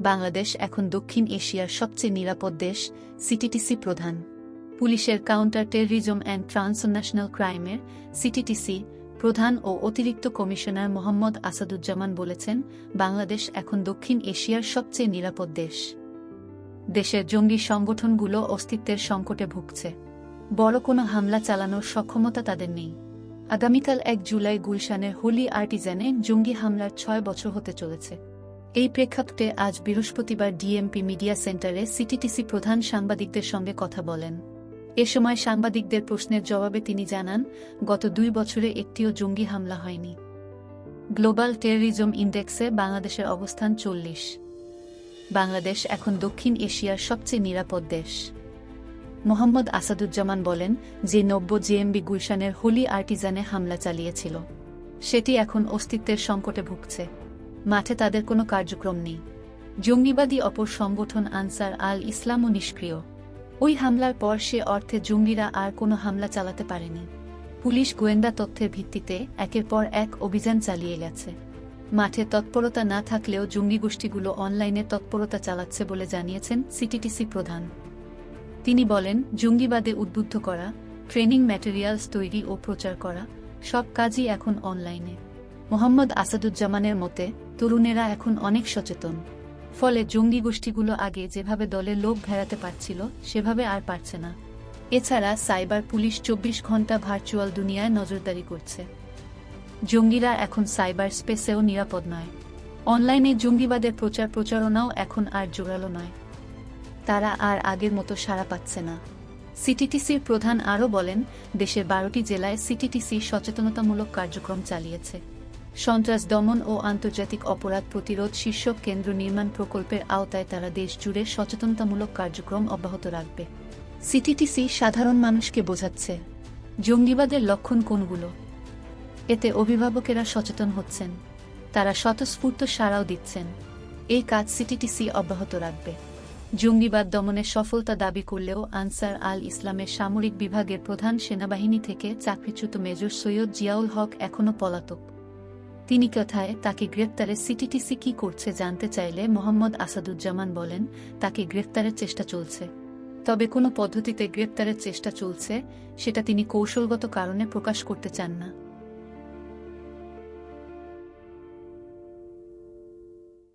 বাংলাদেশ এখন দক্ষিণ এশিয়ার সবচেয়ে নিরাপদ দেশ সিটিটিসি প্রধান। পুলিশের কাউন্টার টেররিজম অ্যান্ড ট্রান্সন্যাশনাল ক্রাইমের সিটিটিসি প্রধান ও অতিরিক্ত কমিশনার মোহাম্মদ আসাদুজ্জামান বলেছেন, বাংলাদেশ এখন দক্ষিণ এশিয়ার সবচেয়ে নিরাপদ দেশ। দেশের জঙ্গি সংগঠনগুলো অস্তিত্বের সংকটে ভুগছে। বড় কোনো হামলা চালানোর সক্ষমতা তাদের নেই। আগামীকাল এক জুলাই গুলশানের হোলি আর্টিজানে জঙ্গি হামলার ছয় বছর হতে চলেছে। এই প্রেক্ষাপটে আজ বৃহস্পতিবার ডিএমপি মিডিয়া সেন্টারে সিটিটিসি প্রধান সাংবাদিকদের সঙ্গে কথা বলেন। এ সময় সাংবাদিকদের প্রশ্নের জবাবে তিনি জানান, গত দুই বছরে একটিও জঙ্গি হামলা হয়নি। গ্লোবাল টেররিজম ইন্ডেক্সে বাংলাদেশের অবস্থান চল্লিশ। বাংলাদেশ এখন দক্ষিণ এশিয়ার সবচেয়ে নিরাপদ দেশ। মোহাম্মদ আসাদুজ্জামান বলেন যে নব্য জেএমবি গুলশানের হোলি আর্টিজানে হামলা চালিয়েছিল। সেটি এখন অস্তিত্বের সংকটে ভুগছে। মাঠে তাদের কোনো কার্যক্রম নেই। জঙ্গিবাদী অপর সংগঠন আনসার আল ইসলামও নিষ্ক্রিয়। ওই হামলার পর সে অর্থে জঙ্গিরা আর কোনো হামলা চালাতে পারেনি। পুলিশ গোয়েন্দা তথ্যের ভিত্তিতে একের পর এক অভিযান চালিয়ে গেছে। মাঠে তৎপরতা না থাকলেও জঙ্গি গোষ্ঠীগুলো অনলাইনে তৎপরতা চালাচ্ছে বলে জানিয়েছেন সিটিটিসি প্রধান। তিনি বলেন, জঙ্গিবাদে উদ্বুদ্ধ করা, ট্রেনিং ম্যাটেরিয়ালস তৈরি ও প্রচার করা, সব কাজই এখন অনলাইনে। মোহাম্মদ আসাদুজ্জামানের মতে, তরুণেরা এখন অনেক সচেতন। ফলে জঙ্গি গোষ্ঠীগুলো আগে যেভাবে দলের লোক ভেড়াতে পারছিল, সেভাবে আর পারছে না। এছাড়া সাইবার পুলিশ চব্বিশ ঘণ্টা ভার্চুয়াল দুনিয়ায় নজরদারি করছে। জঙ্গিরা এখন সাইবার স্পেসেও নিরাপদ নয়। অনলাইনে জঙ্গিবাদের প্রচার প্রচারণাও এখন আর জোরালো নয়। তারা আর আগের মতো সাড়া পাচ্ছে না। সিটিটিসির প্রধান আরও বলেন, দেশের বারোটি জেলায় সিটিটিসি সচেতনতামূলক কার্যক্রম চালিয়েছে। সন্ত্রাস দমন ও আন্তর্জাতিক অপরাধ প্রতিরোধ শীর্ষক কেন্দ্র নির্মাণ প্রকল্পের আওতায় তারা দেশ জুড়ে সচেতনতামূলক কার্যক্রম অব্যাহত রাখবে। সিটিটিসি সাধারণ মানুষকে বোঝাচ্ছে, জঙ্গিবাদের লক্ষণ কোনগুলো? এতে অভিভাবকেরা সচেতন হচ্ছেন, তারা স্বতঃস্ফূর্ত সাড়াও দিচ্ছেন। এই কাজ সিটিটিসি অব্যাহত রাখবে। জঙ্গিবাদ দমনে সফলতা দাবি করলেও আনসার আল ইসলামের সামরিক বিভাগের প্রধান সেনাবাহিনী থেকে চাকরিচ্যুত মেজর সৈয়দ জিয়াউল হক এখনও পলাতক। তিনি কথায়, তাকে গ্রেপ্তারে সিটিটিসি কি করছে জানতে চাইলে মোহাম্মদ আসাদুজ্জামান বলেন, তাকে গ্রেপ্তারের চেষ্টা চলছে। তবে কোনো পদ্ধতিতে গ্রেপ্তারের চেষ্টা চলছে, সেটা তিনি কৌশলগত কারণে প্রকাশ করতে চান না।